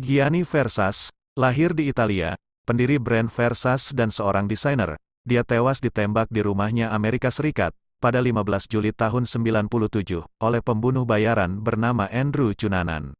Gianni Versace, lahir di Italia, pendiri brand Versace dan seorang desainer, dia tewas ditembak di rumahnya Amerika Serikat, pada 15 Juli tahun 97, oleh pembunuh bayaran bernama Andrew Cunanan.